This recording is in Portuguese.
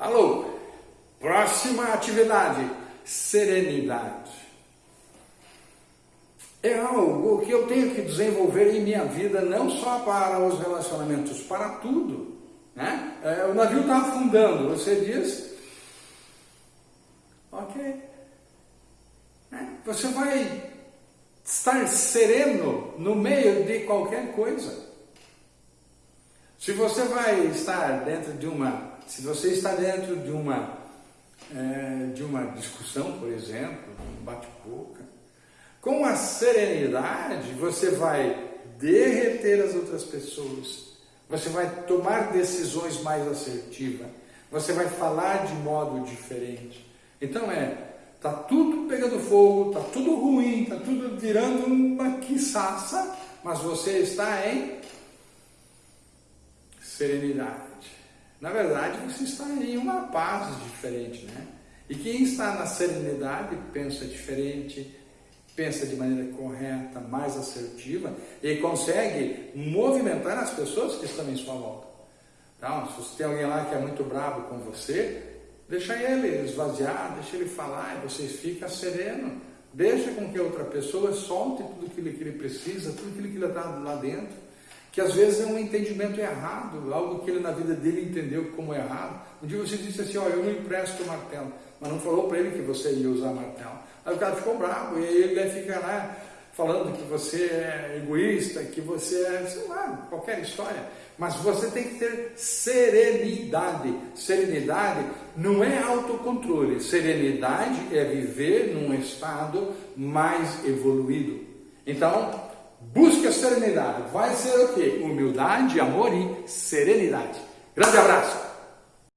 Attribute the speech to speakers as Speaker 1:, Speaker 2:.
Speaker 1: Alô, próxima atividade, serenidade. É algo que eu tenho que desenvolver em minha vida, não só para os relacionamentos, para tudo. Né? É, o navio está afundando, você diz, ok. Né? Você vai estar sereno no meio de qualquer coisa. Se você vai estar dentro de uma se você está dentro de uma, é, de uma discussão, por exemplo, um bate-boca, com a serenidade você vai derreter as outras pessoas, você vai tomar decisões mais assertivas, você vai falar de modo diferente. Então é, tá tudo pegando fogo, tá tudo ruim, tá tudo virando uma quiçaça, mas você está em serenidade. Na verdade, você está em uma paz diferente, né? E quem está na serenidade pensa diferente, pensa de maneira correta, mais assertiva e consegue movimentar as pessoas que estão em sua volta. Então, se você tem alguém lá que é muito bravo com você, deixa ele esvaziar, deixa ele falar e você fica sereno. Deixa com que outra pessoa solte tudo aquilo que ele precisa, tudo aquilo que ele está lá dentro que às vezes é um entendimento errado, algo que ele na vida dele entendeu como errado. Um dia você disse assim, olha, eu não empresto o martelo, mas não falou para ele que você ia usar martelo. Aí o cara ficou bravo e ele vai ficar lá falando que você é egoísta, que você é, sei lá, qualquer história. Mas você tem que ter serenidade. Serenidade não é autocontrole. Serenidade é viver num estado mais evoluído. Então, Busque a serenidade. Vai ser o quê? Humildade, amor e serenidade. Grande abraço!